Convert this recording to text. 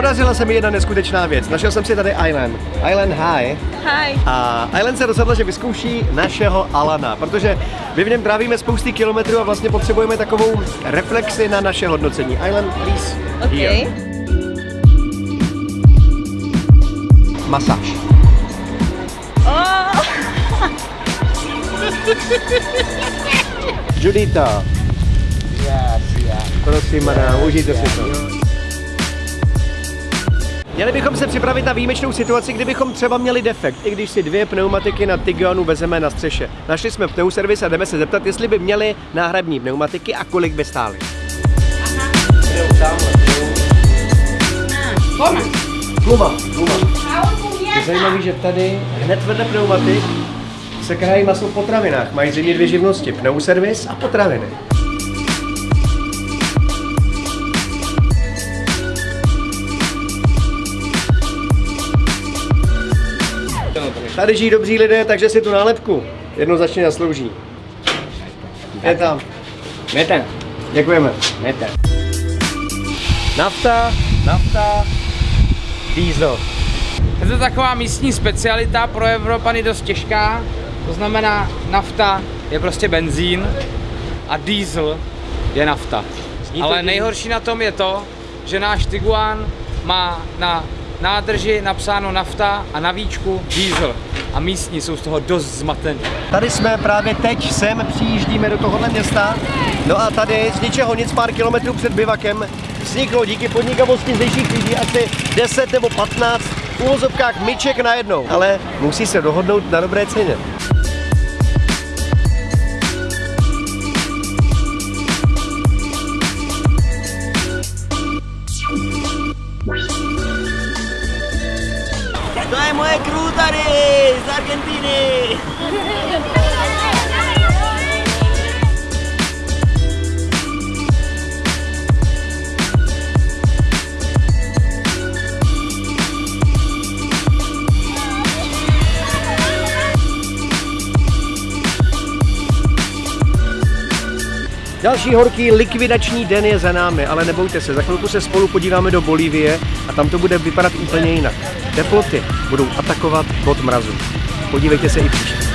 Podařila se mi jedna neskutečná věc. Našel jsem si tady Island. Island High. Hi. A Island se rozhodla, že vyzkouší našeho Alana, protože my v něm trávíme spousty kilometrů a vlastně potřebujeme takovou reflexi na naše hodnocení. Island, please. Here. Okay. Masáž. Oh. Judita. Yes, yeah. Prosím, madam, užijte si to. Měli bychom se připravit na výjimečnou situaci, kdybychom třeba měli defekt, i když si dvě pneumatiky na Tiguanu vezeme na střeše. Našli jsme pneuservis a jdeme se zeptat, jestli by měli náhradní pneumatiky a kolik by stály. Kluma, kluma. Je zajímavé, že tady hned vedle pneumatik se krají maso v potravinách. Mají zřejmě dvě živnosti, pneuservis a potraviny. Tady žijí dobří lidé, takže si tu nálepku jednoznačně zaslouží. Je tam. Meter, Děkujeme. meter. Nafta, nafta, diesel. Je to taková místní specialita, pro Evropany dost těžká, to znamená nafta je prostě benzín a diesel je nafta. Ale nejhorší na tom je to, že náš Tiguan má na nádrži napsáno nafta a na víčku diesel. A místní jsou z toho dost zmatení. Tady jsme právě teď, sem přijíždíme do tohohle města. No a tady z ničeho nic pár kilometrů před bivakem vzniklo díky podnikavosti zdejších lidí asi 10 nebo 15 v úvozovkách myček najednou. Ale musí se dohodnout na dobré ceně. To je moje crew Další horký likvidační den je za námi, ale nebojte se, za chvilku se spolu podíváme do Bolívie a tam to bude vypadat úplně jinak. Teploty budou atakovat bod mrazu. Podívejte se i příště.